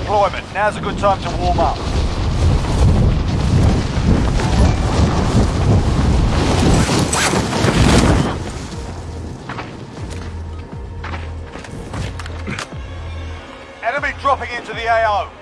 deployment. Now's a good time to warm up. Enemy dropping into the AO.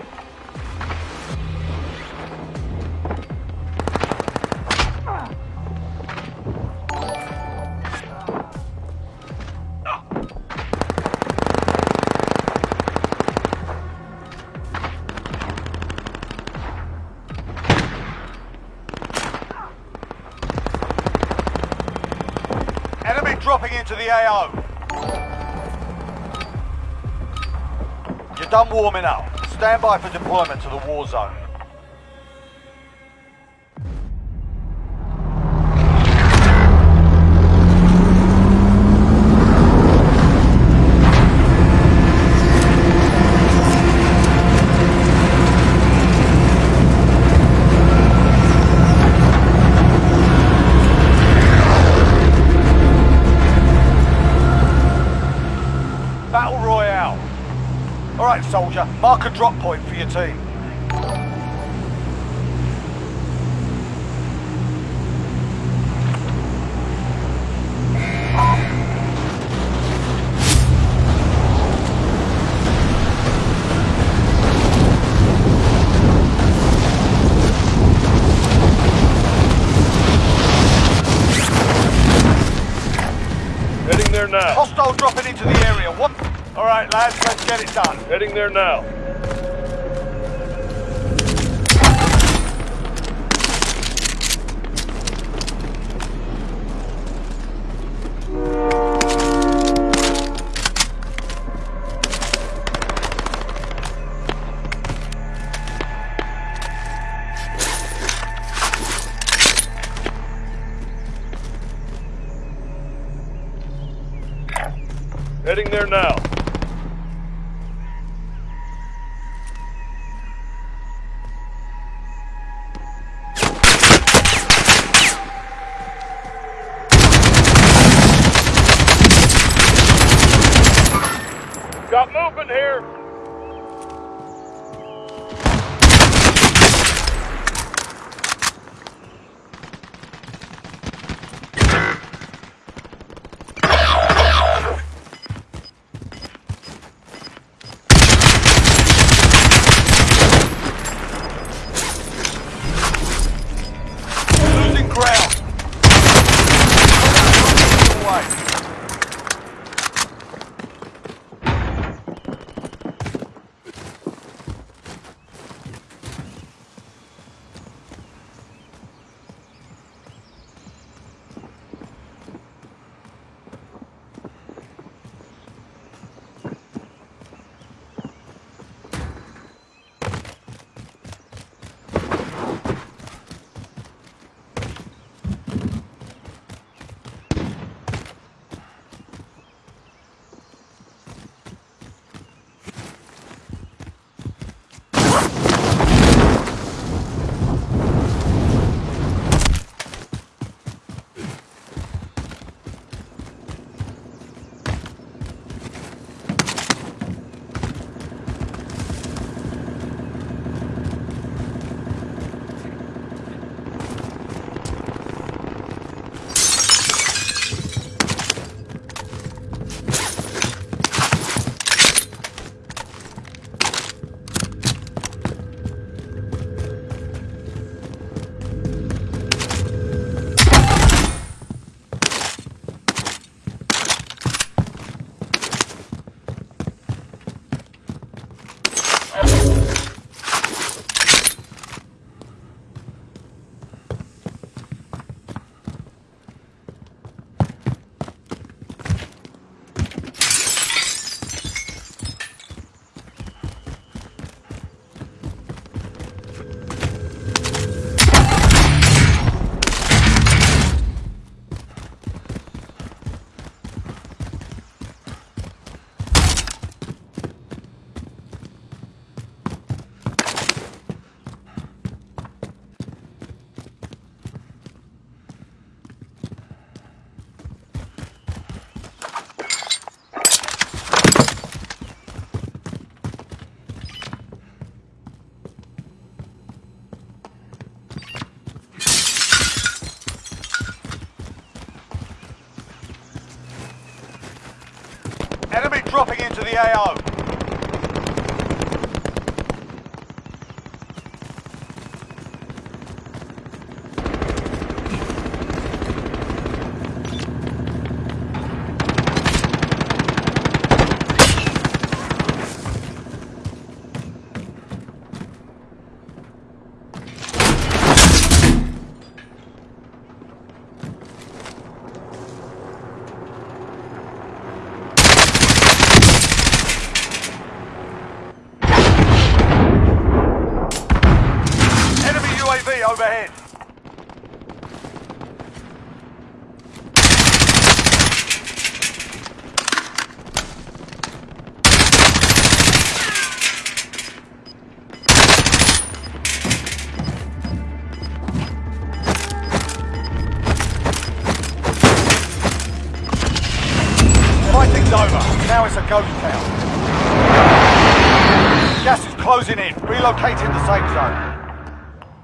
Warming up. Stand by for deployment to the war zone. Soldier. Mark a drop point for your team. Heading there now. Hostile dropping into the area. What? All right, lads. Let's get it done. Heading there now. Heading there now. into the AO. relocating the safe zone.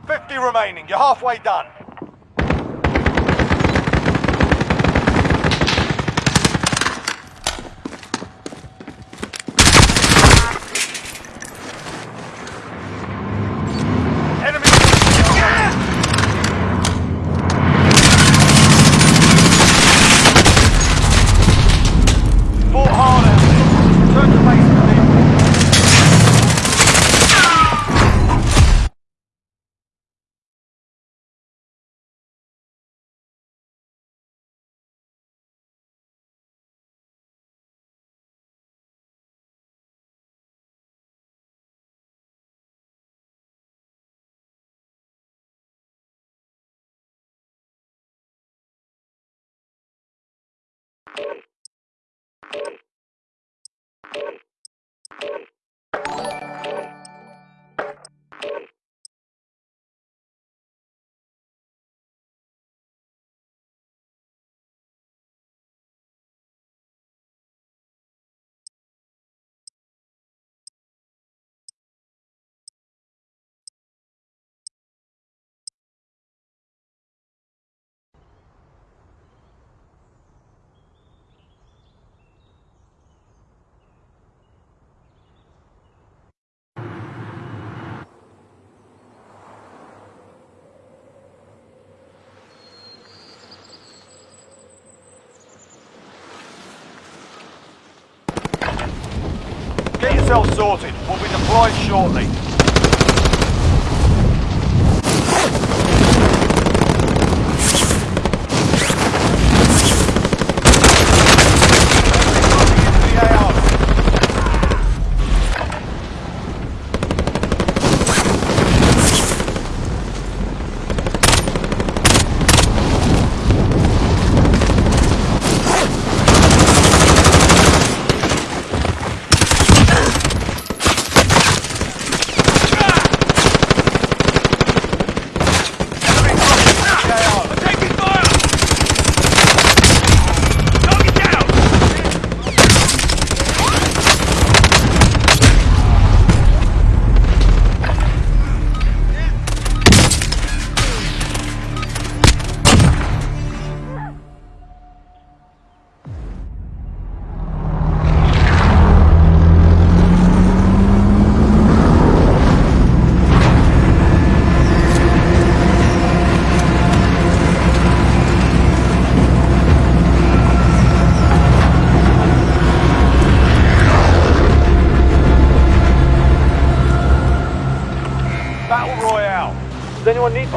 50 remaining, you're halfway done. yourself sorted. We'll be deployed shortly.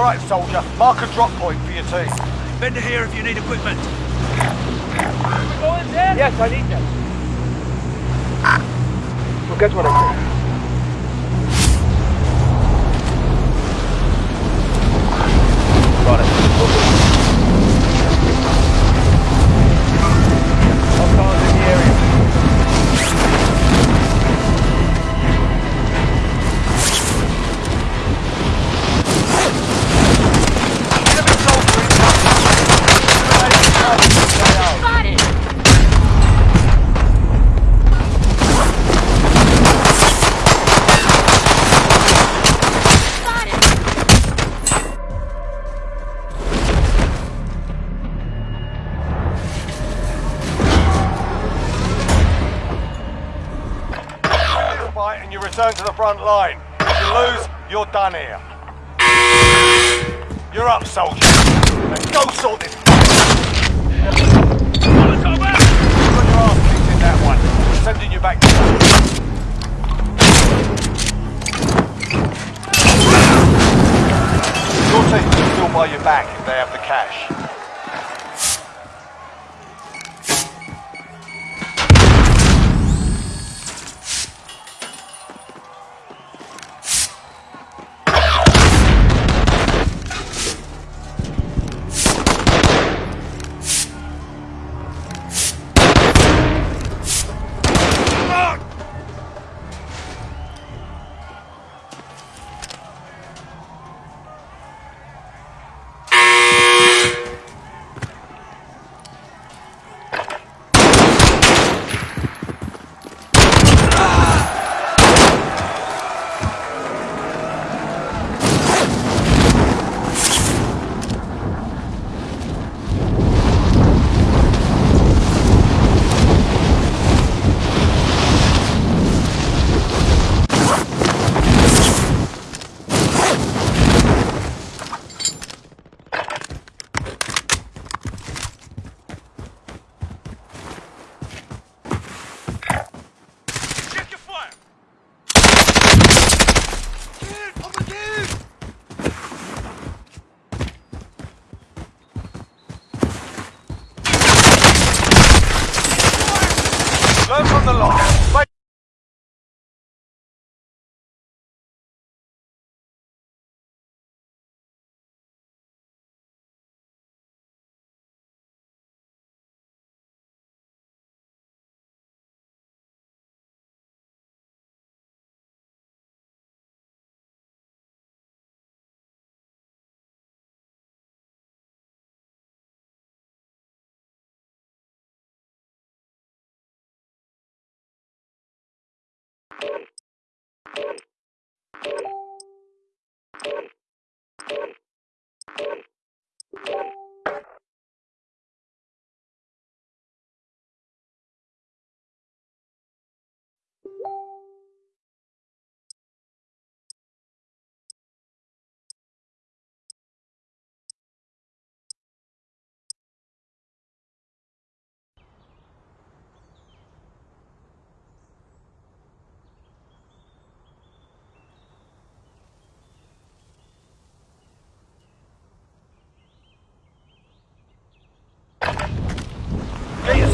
All right, soldier.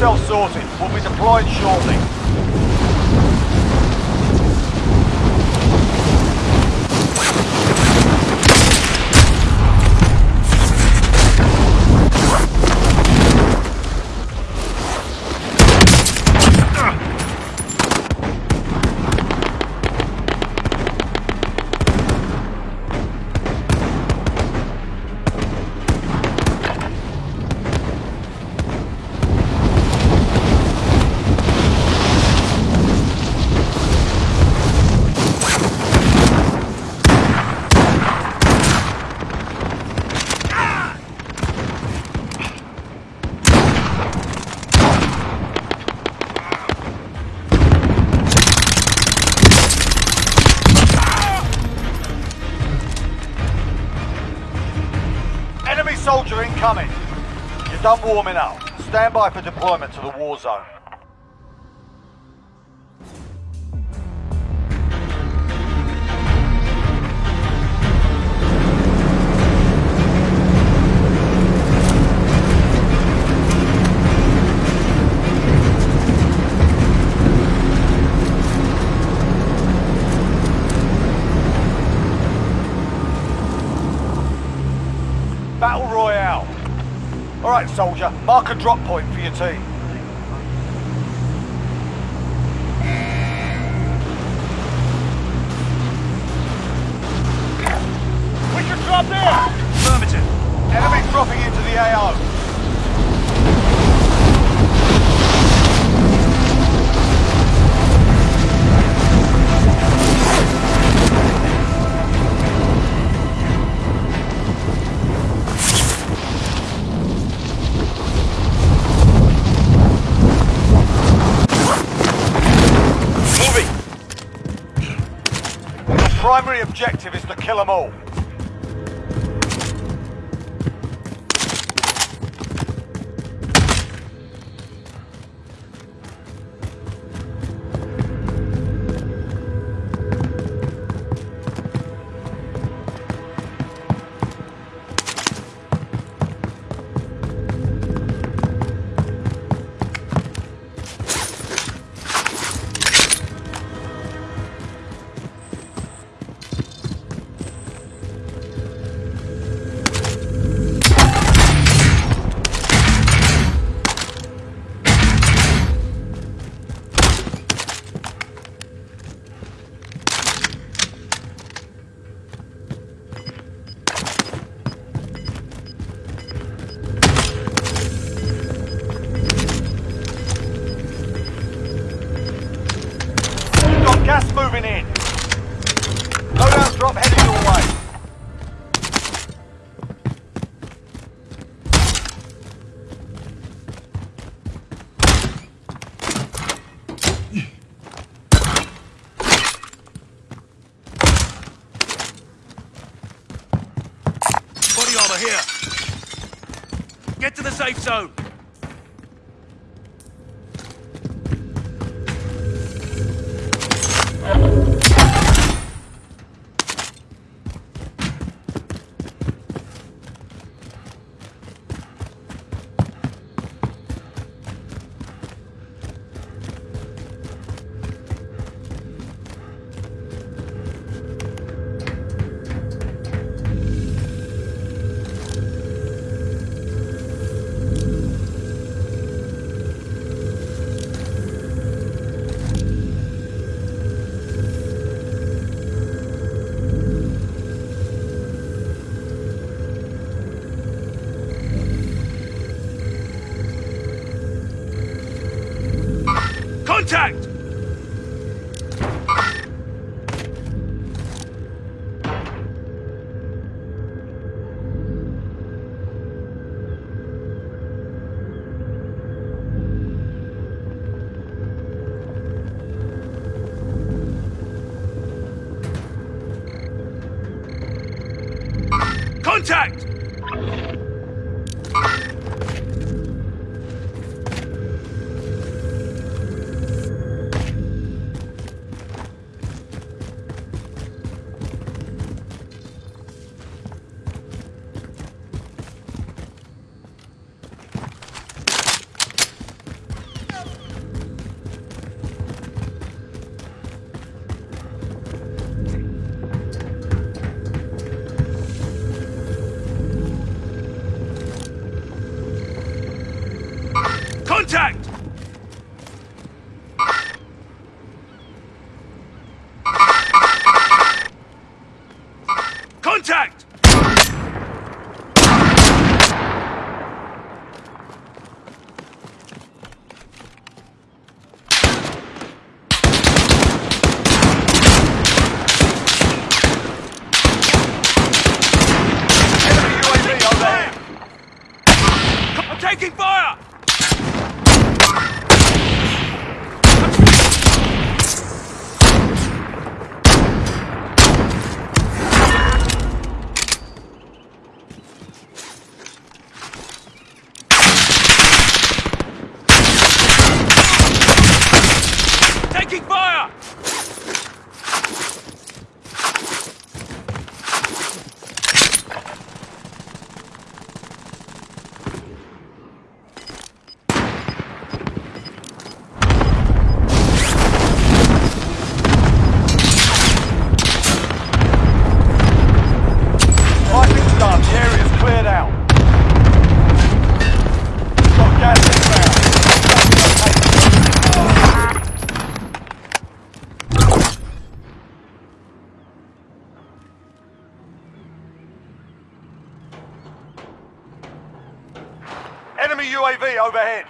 self-sorted We'll be deployed shortly. warming up. Stand by for deployment to the war zone. soldier. Mark a drop point for your team. Safe zone. Contact! Overhead.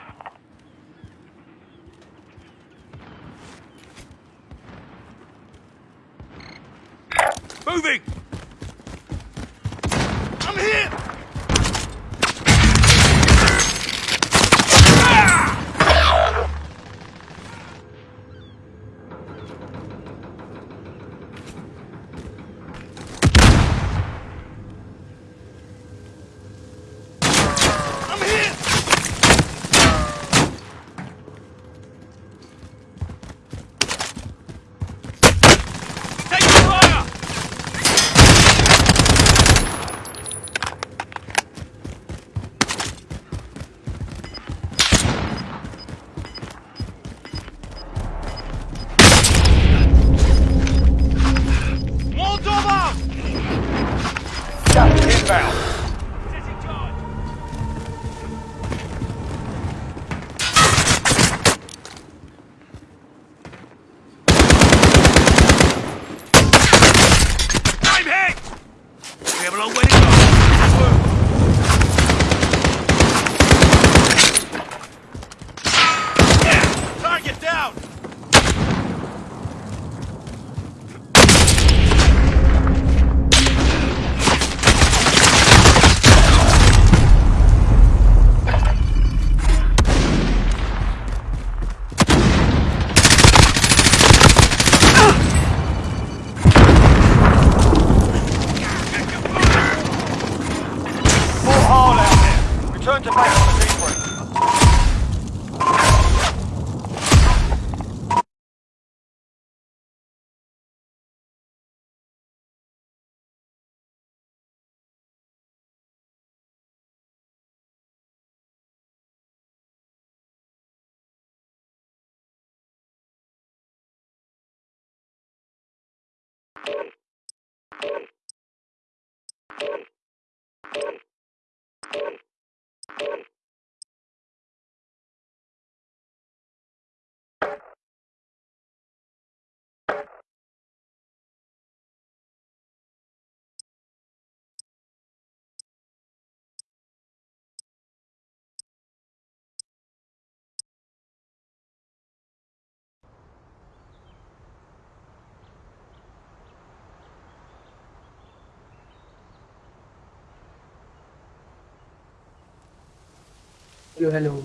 Hello, hello.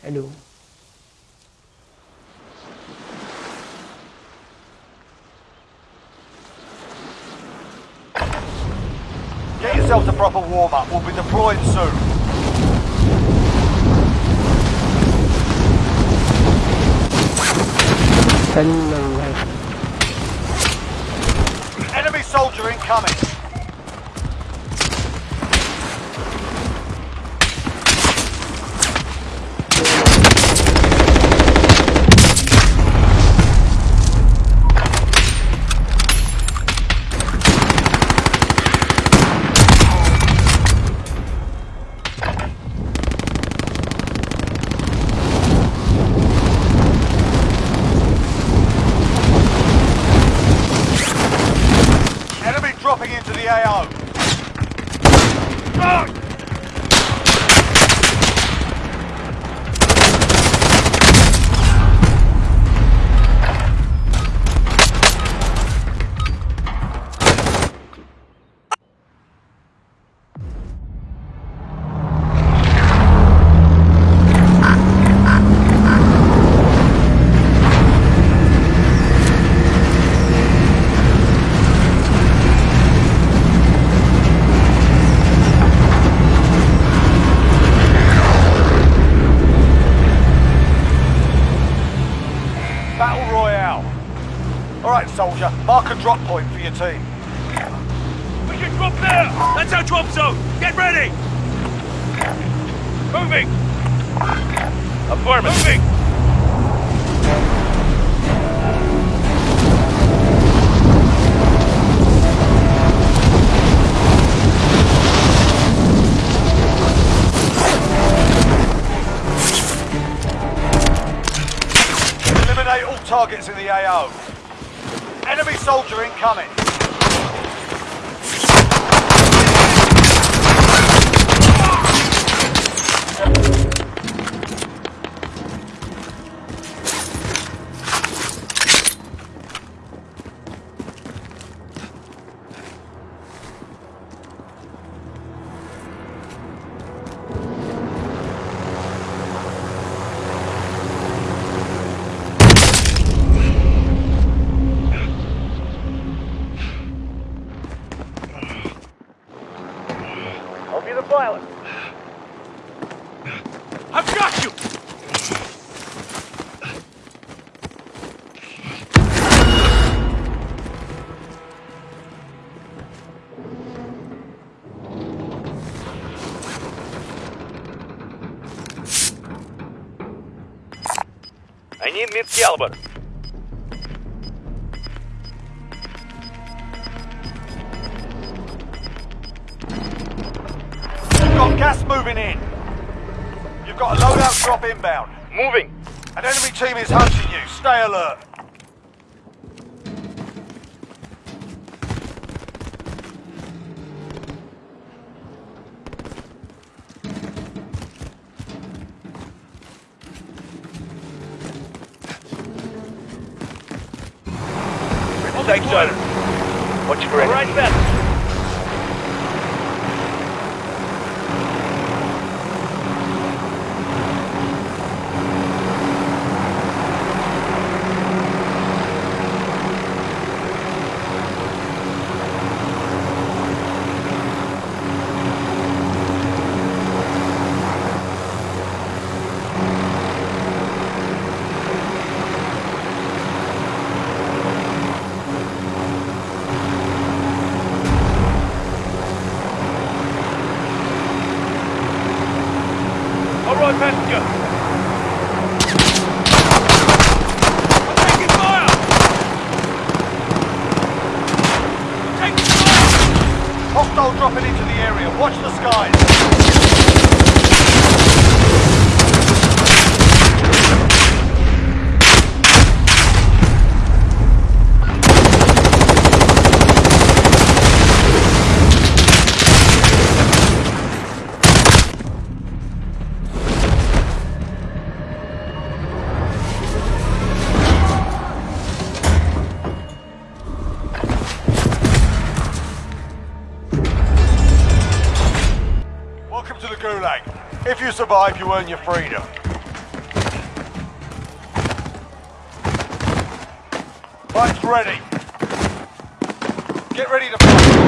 Hello. Get yourself a proper warm-up. We'll be deploying soon. Guys? Enemy soldier incoming. You've got gas moving in. You've got a loadout drop inbound. Moving. An enemy team is hunting you. Stay alert. Survive, you earn your freedom. Fight's ready. Get ready to fight.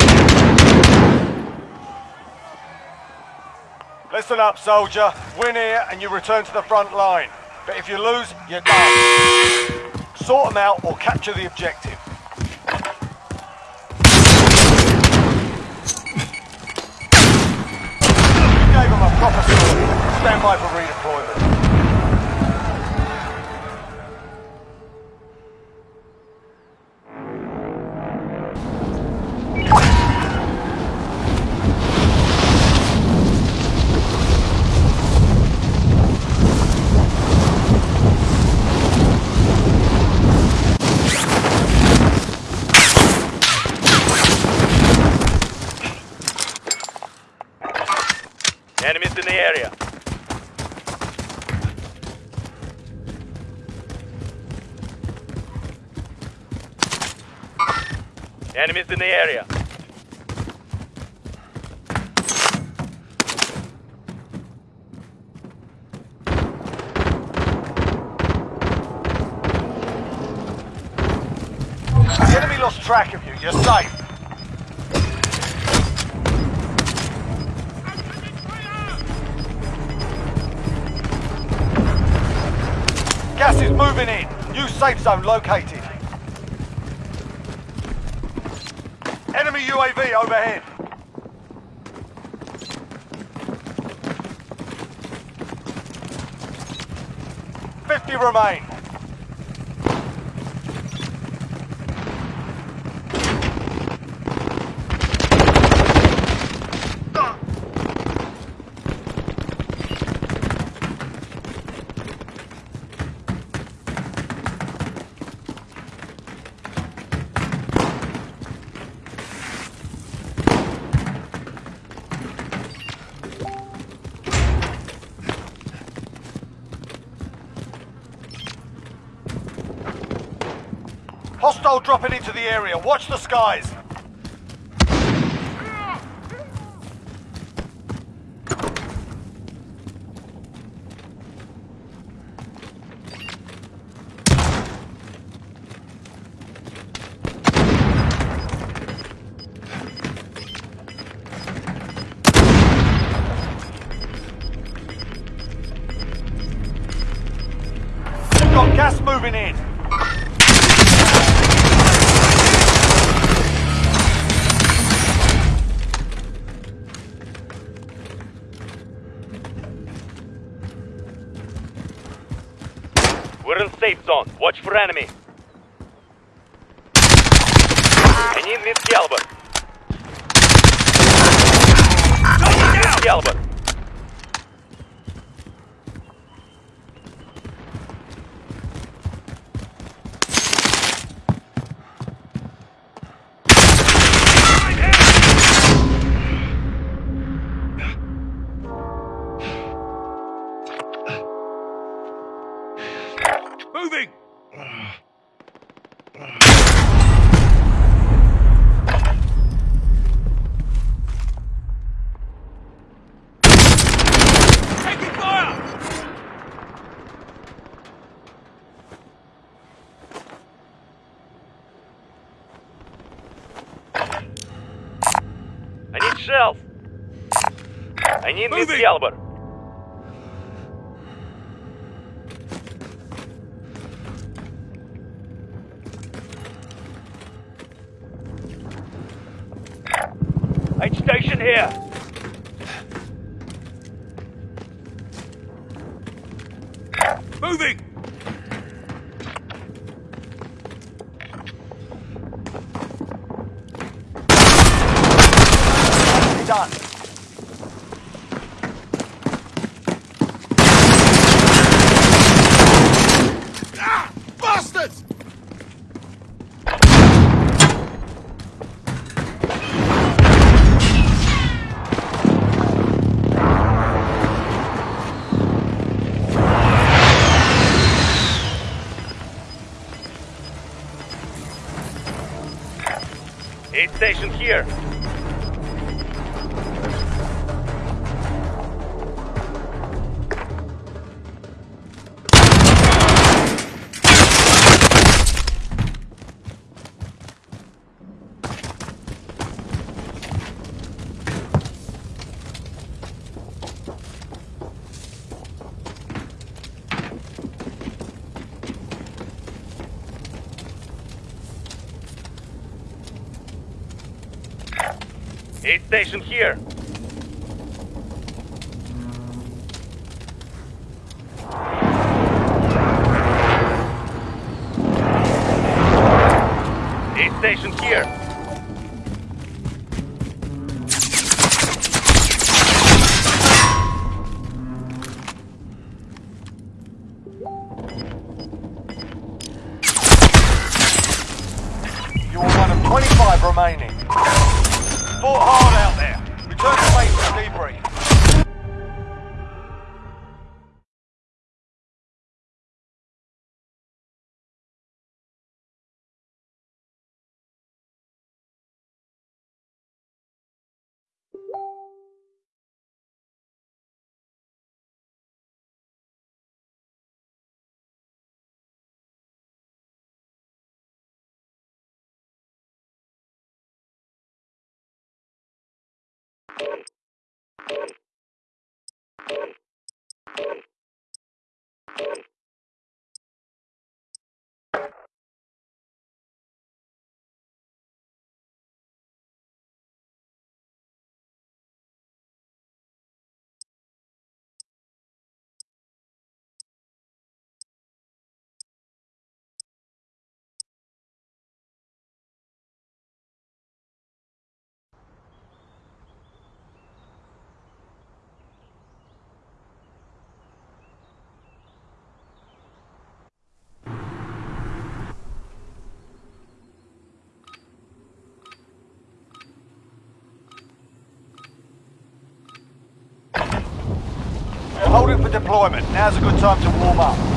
Listen up, soldier. Win here and you return to the front line. But if you lose, you're done. Sort them out or capture the objective. Gave them a proper. Stand by for redeployment. The area. The enemy lost track of you. You're safe. Gas is moving in. New safe zone located. Overhead. Fifty remain. Hostile dropping into the area. Watch the skies. Watch for enemy. Moving. caliber. here. Aid station here. Hold it for deployment. Now's a good time to warm up.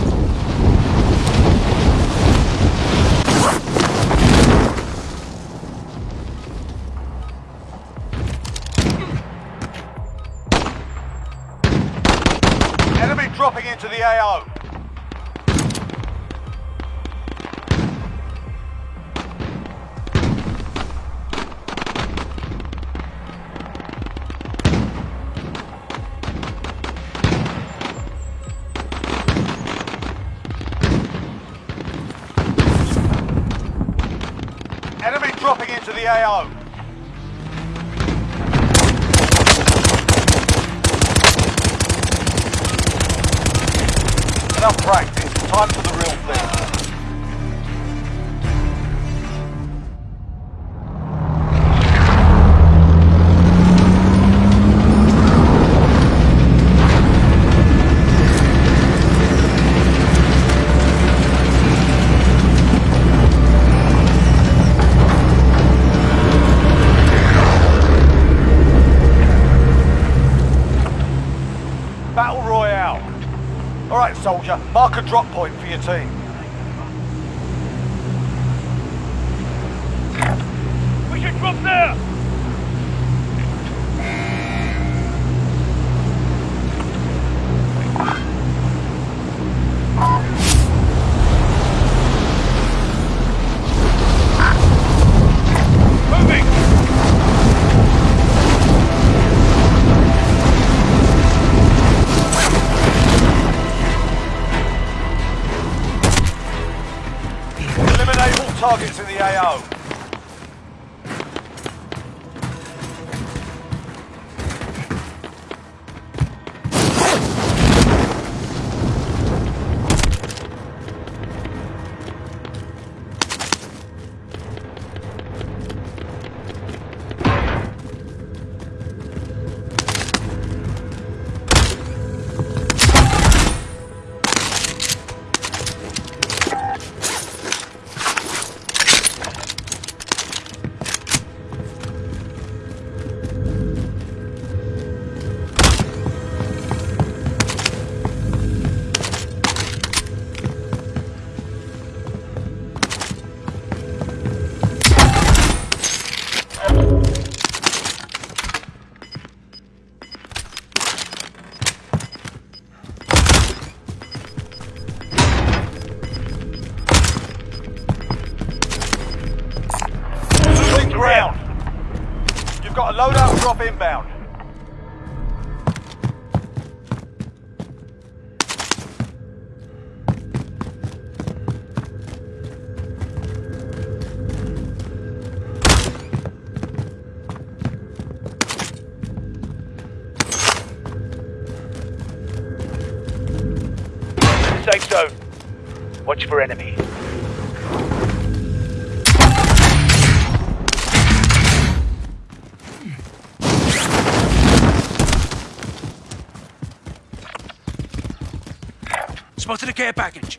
Care package.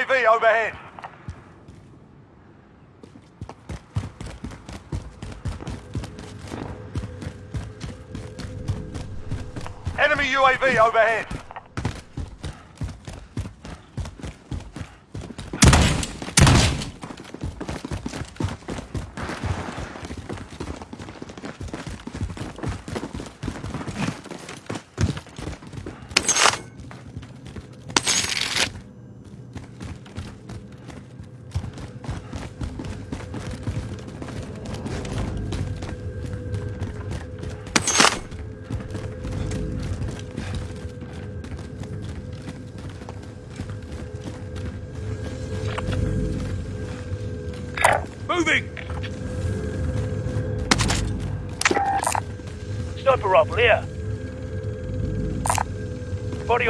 UAV overhead. Enemy UAV overhead.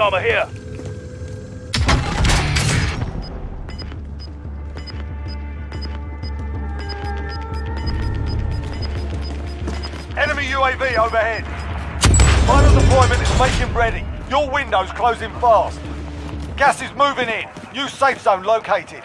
Armor here. Enemy UAV overhead. Final deployment is making ready. Your window's closing fast. Gas is moving in. New safe zone located.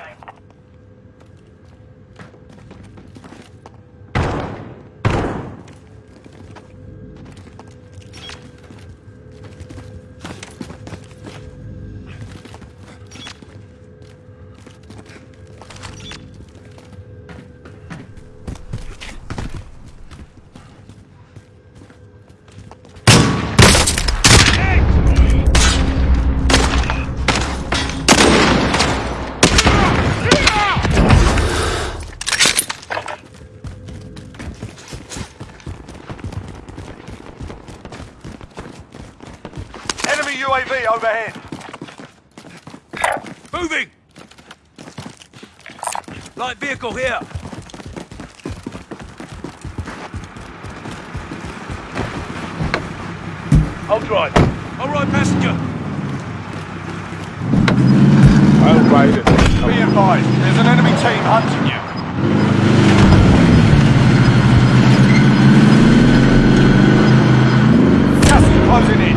Vehicle here. I'll drive. All right, passenger. I'll ride it. Be advised, there's an enemy team hunting you. Is closing in.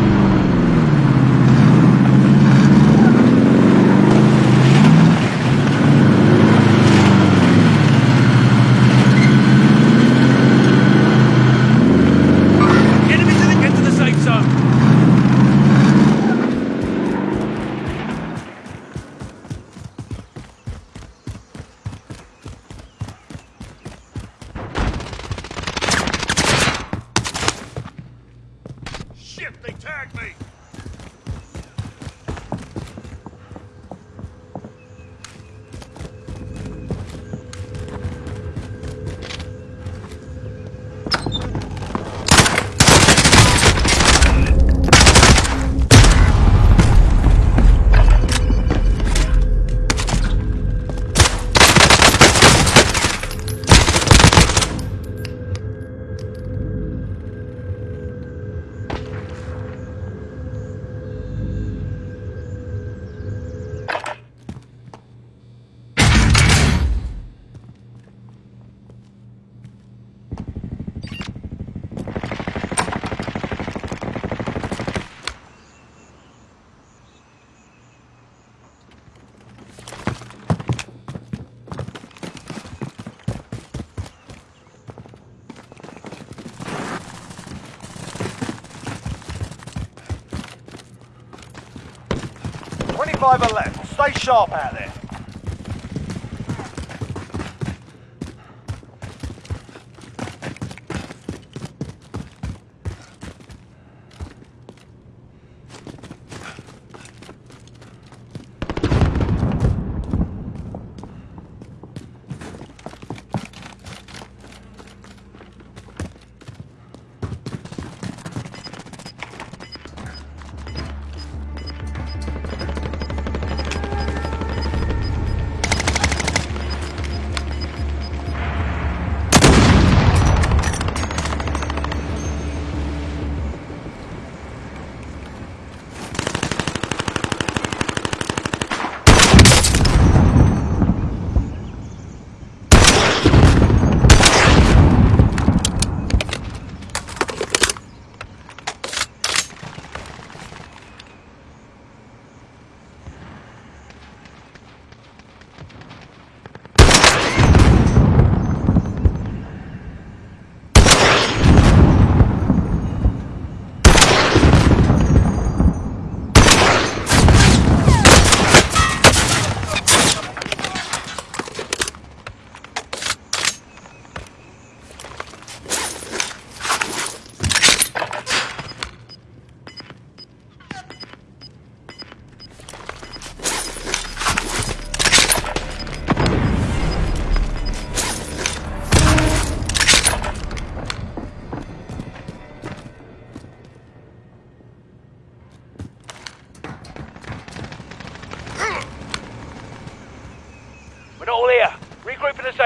25 are left. Stay sharp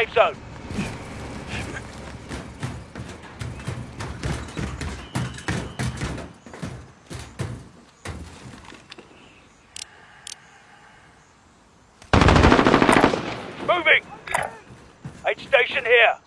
safe zone. Moving! Aid station here.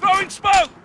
Throwing smoke!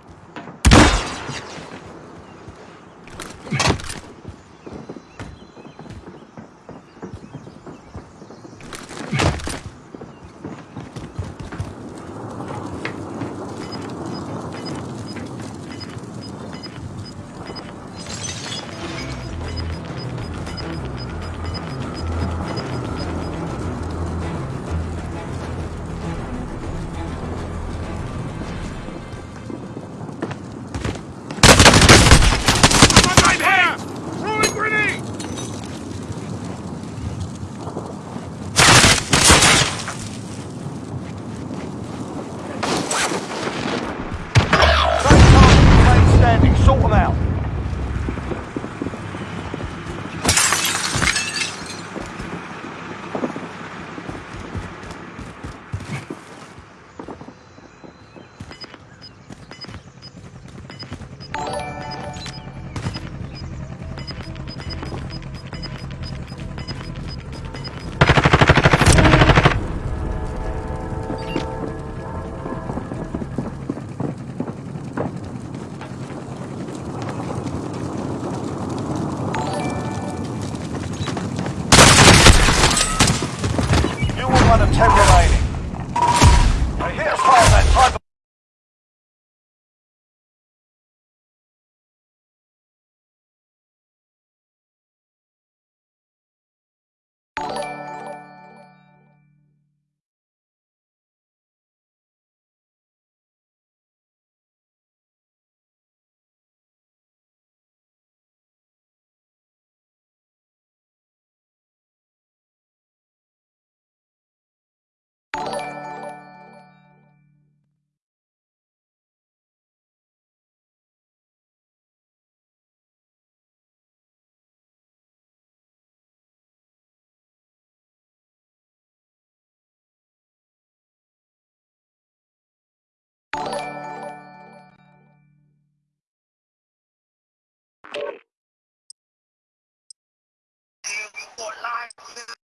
Get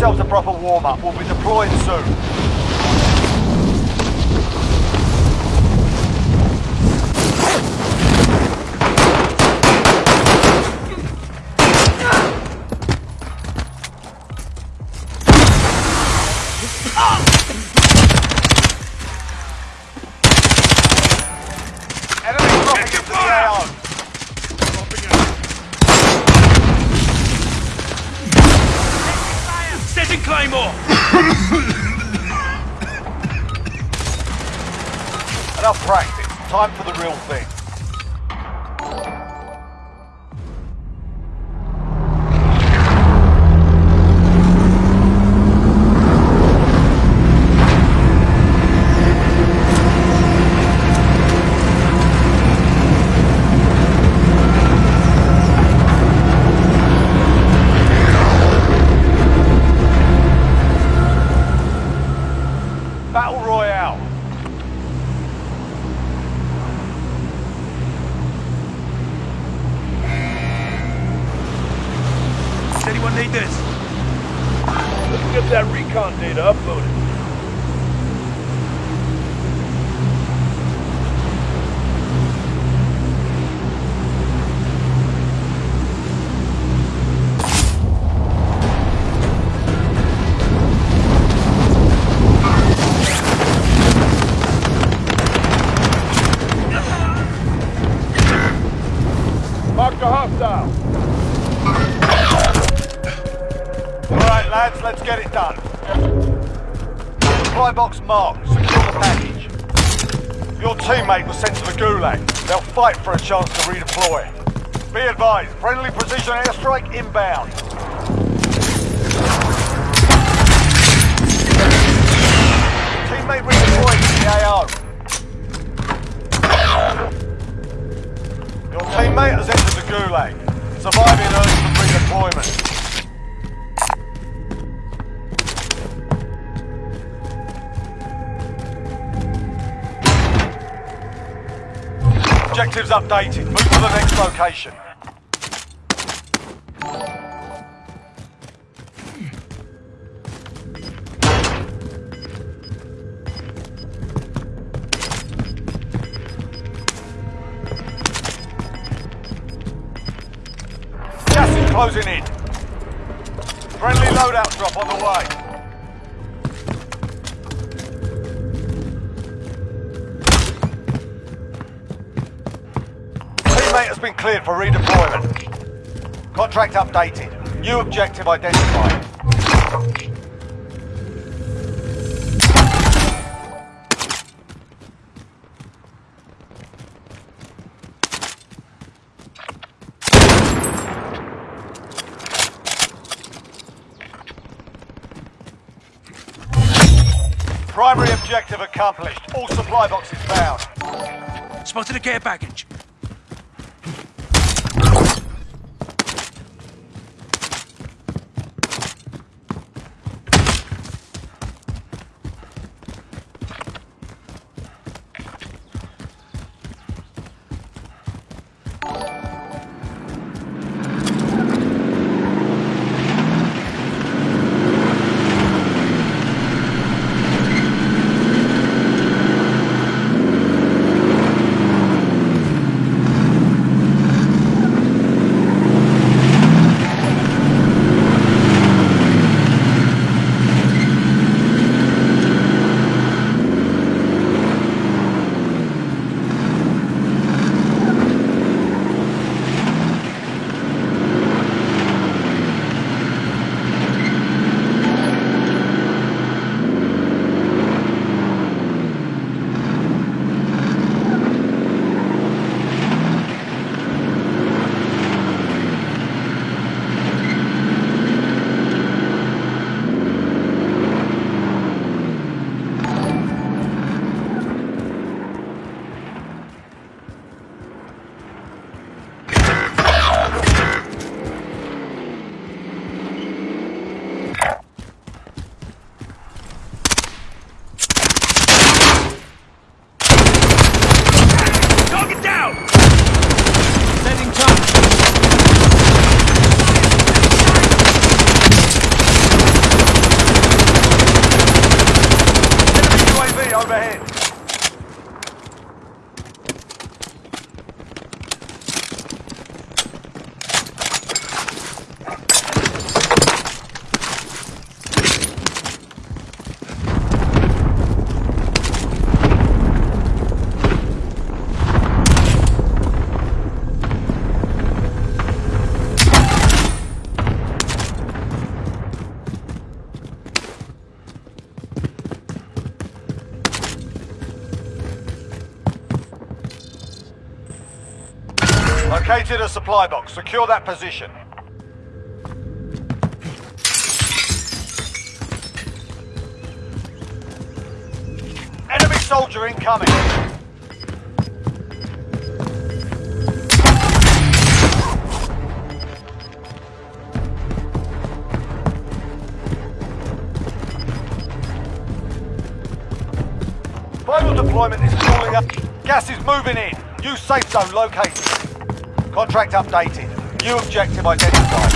yourselves a proper warm-up. We'll be deploying soon. Supply box marked. Secure the package. Your teammate was sent to the Gulag. They'll fight for a chance to redeploy. Be advised, friendly precision airstrike inbound. Teammate redeployed to the AO. Your teammate has entered the Gulag. Surviving earns them redeployment. Objectives updated. Move to the next location. Gas is closing in. Contract updated. New objective identified. Primary objective accomplished. All supply boxes found. Spotted a care package. Located a supply box. Secure that position. Enemy soldier incoming. Final deployment is calling up. Gas is moving in. New safe zone located. Contract updated. New objective identified.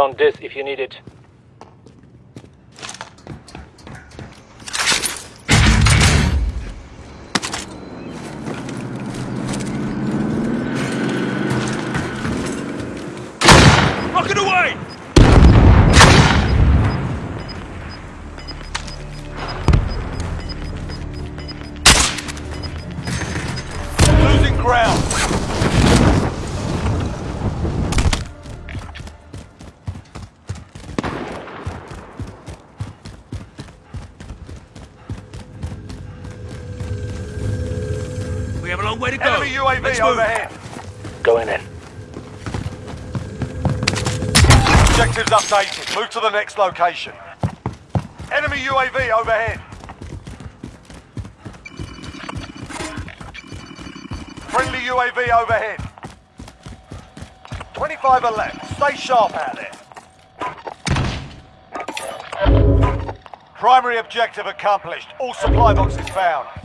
Found this if you need it. Let's move. overhead. Going in. Objectives updated. Move to the next location. Enemy UAV overhead. Friendly UAV overhead. 25 are left. Stay sharp out there. Primary objective accomplished. All supply boxes found.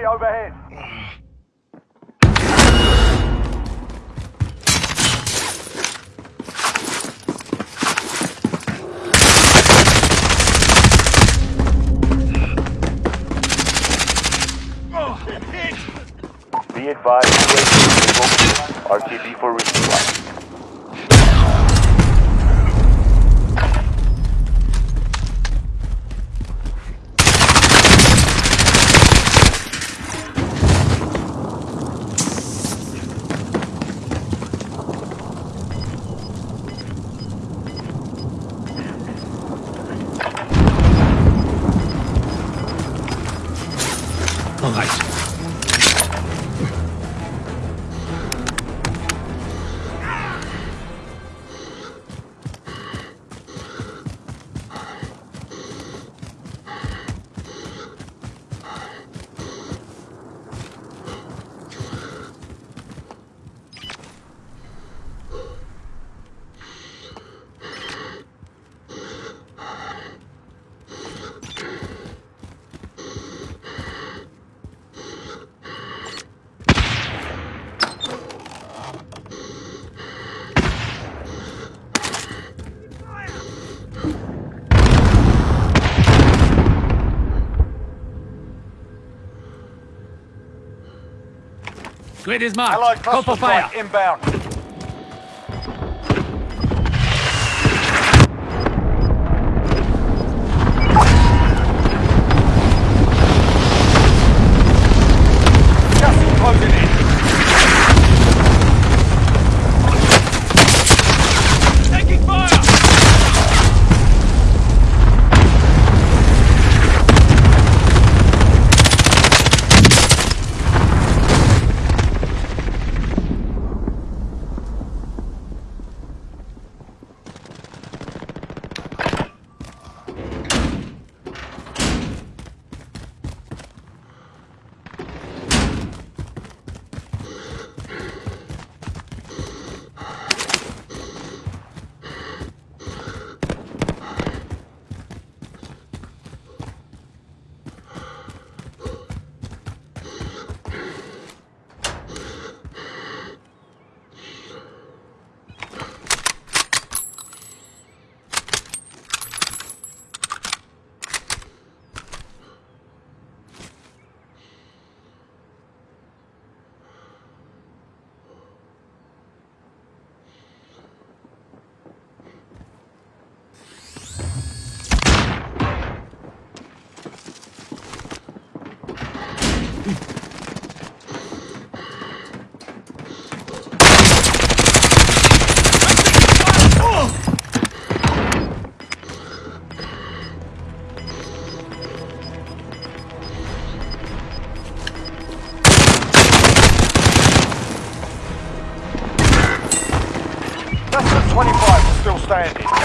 UAV overhead. Oh, Be advised. RTB for Grid is marked. Allied Call for fire. inbound. Standing.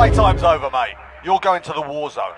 Playtime's over, mate. You're going to the war zone.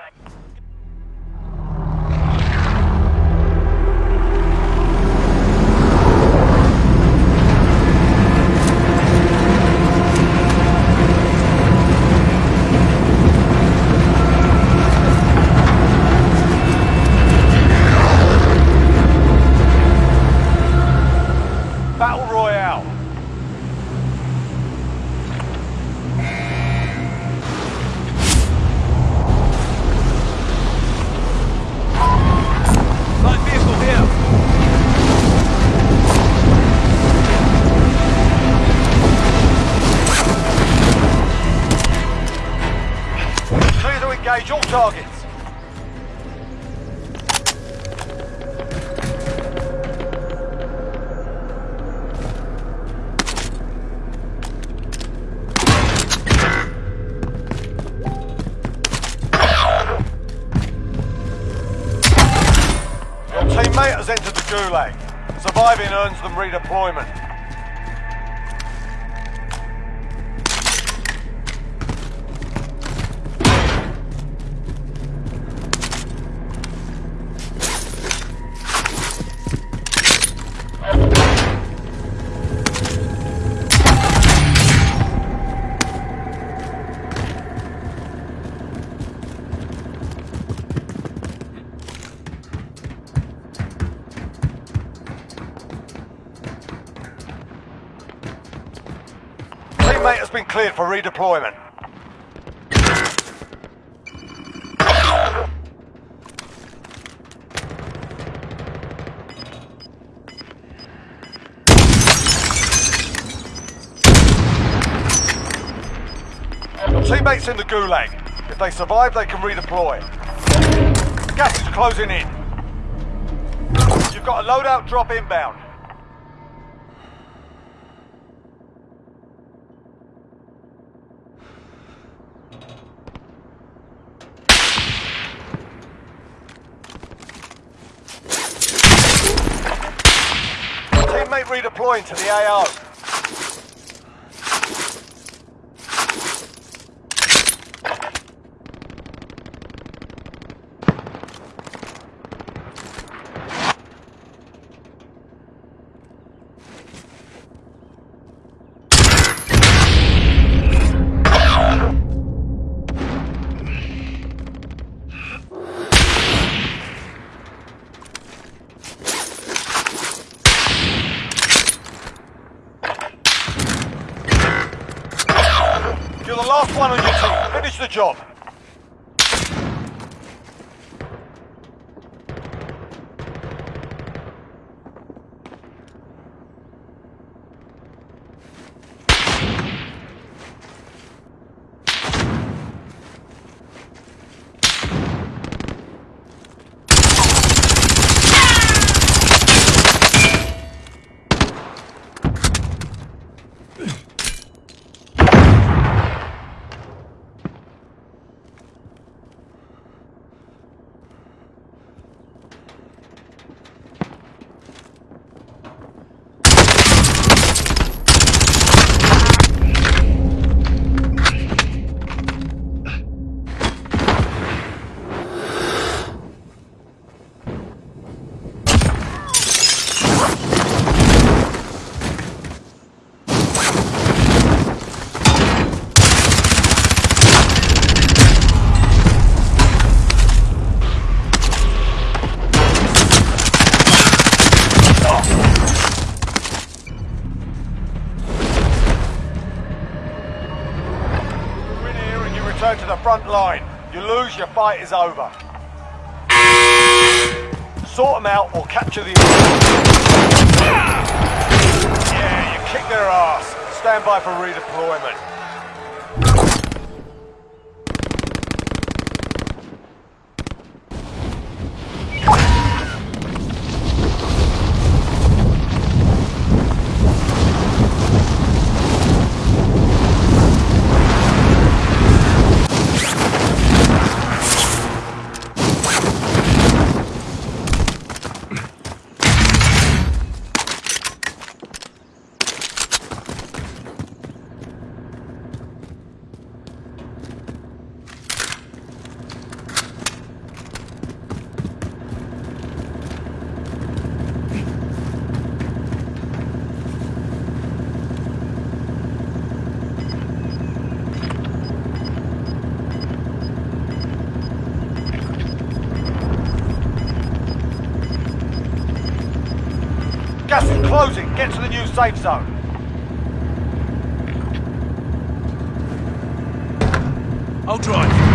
Your teammate has entered the Gulag. Surviving earns them redeployment. for redeployment. Teammates in the gulag. If they survive, they can redeploy. Gas is closing in. You've got a loadout drop inbound. Redeploying to the AO. You're the last one on your team. Finish the job. Win here and you return to the front line. You lose, your fight is over. Sort them out or capture the... Yeah, you kick their ass. Stand by for redeployment. Gas is closing. Get to the new safe zone. I'll drive.